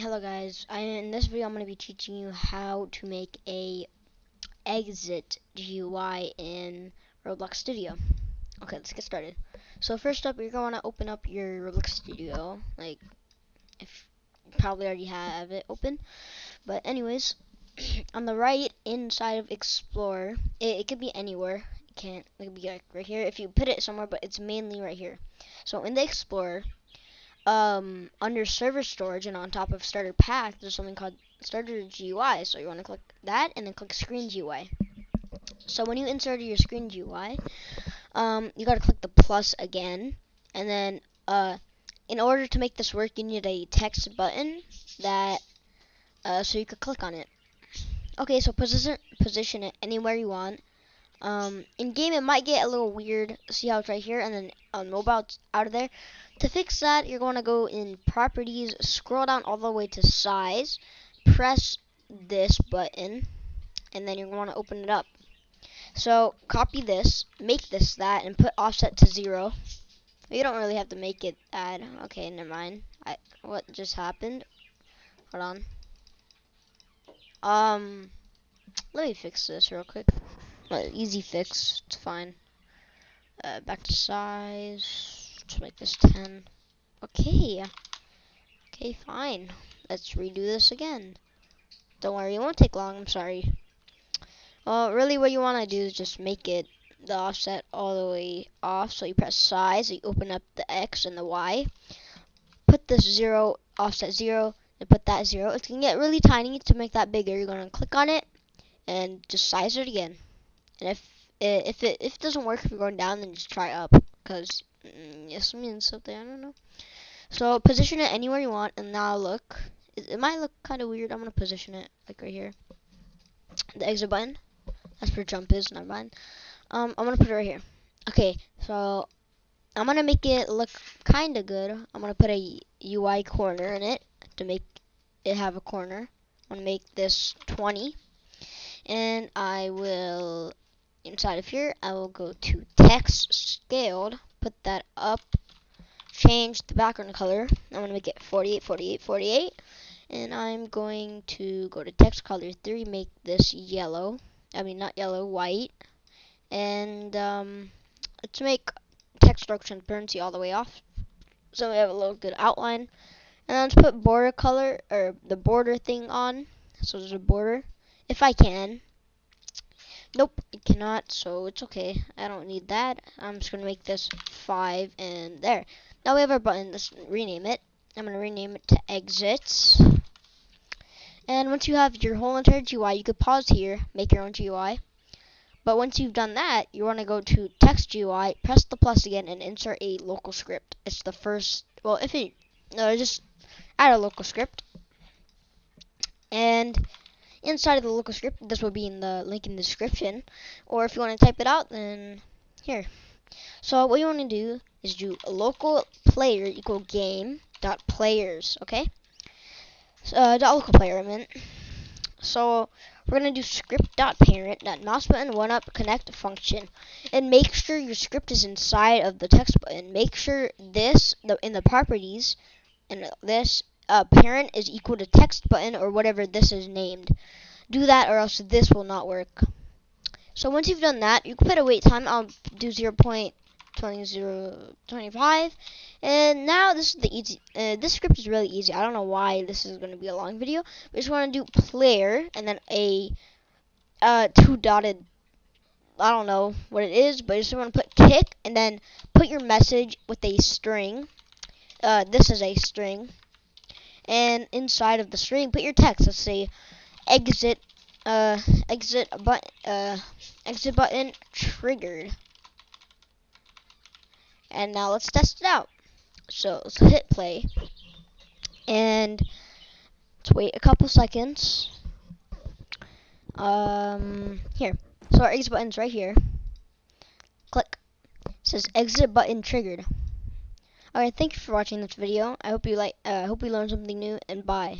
Hello guys, I, in this video I'm going to be teaching you how to make a exit GUI in Roblox Studio. Okay, let's get started. So first up, you're going to open up your Roblox Studio, like, if you probably already have it open. But anyways, on the right inside of Explorer, it, it could be anywhere. It can't, it could be like right here if you put it somewhere, but it's mainly right here. So in the Explorer, um, under server storage and on top of starter pack, there's something called starter GUI. So you want to click that and then click screen GUI. So when you insert your screen GUI, um, you got to click the plus again, and then uh, in order to make this work, you need a text button that uh, so you could click on it. Okay, so position position it anywhere you want. Um, in game, it might get a little weird. See how it's right here, and then on mobile, it's out of there. To fix that, you're going to go in Properties, scroll down all the way to Size, press this button, and then you're going to open it up. So copy this, make this that, and put offset to zero. You don't really have to make it add. Okay, never mind. I, what just happened? Hold on. Um, let me fix this real quick. Easy fix. It's fine. Uh, back to size. Let's make this 10. Okay. Okay, fine. Let's redo this again. Don't worry, it won't take long. I'm sorry. Well, really what you want to do is just make it the offset all the way off. So you press size, you open up the X and the Y. Put this 0, offset 0, and put that 0. It's going to get really tiny to make that bigger. You're going to click on it and just size it again. And if if it if it doesn't work if you're going down, then just try up because mm, this means something. I don't know. So position it anywhere you want, and now look. It, it might look kind of weird. I'm gonna position it like right here. The exit button. That's where jump is. Never mind. Um, I'm gonna put it right here. Okay, so I'm gonna make it look kind of good. I'm gonna put a UI corner in it to make it have a corner. I'm gonna make this 20, and I will inside of here, I will go to text scaled, put that up, change the background color. I'm going to make it 48, 48, 48. And I'm going to go to text color 3, make this yellow. I mean, not yellow, white. And um, let's make text stroke transparency all the way off. So we have a little good outline. And let's put border color, or the border thing on. So there's a border. If I can, Nope, it cannot, so it's okay. I don't need that. I'm just going to make this 5 and there. Now we have our button. Let's rename it. I'm going to rename it to exits. And once you have your whole entire GUI, you could pause here, make your own GUI. But once you've done that, you want to go to text GUI, press the plus again, and insert a local script. It's the first, well, if it, no, just add a local script. And inside of the local script. This will be in the link in the description. Or if you want to type it out, then here. So what you want to do is do local player equal game dot players. Okay. So, uh, dot local player. I meant. So we're gonna do script dot parent dot mouse button one up connect function, and make sure your script is inside of the text button. Make sure this the in the properties and this uh, parent is equal to text button or whatever this is named. Do that or else this will not work. So once you've done that, you can put a wait time. I'll do 0 0.2025. And now this is the easy. Uh, this script is really easy. I don't know why this is going to be a long video. We just want to do player and then a uh, two dotted. I don't know what it is, but you just want to put kick and then put your message with a string. Uh, this is a string and inside of the string put your text. Let's say exit uh exit button uh exit button triggered. And now let's test it out. So let's hit play. And let's wait a couple seconds. Um here. So our exit button's right here. Click. It says exit button triggered. Alright, thank you for watching this video. I hope you like, uh, hope you learned something new, and bye.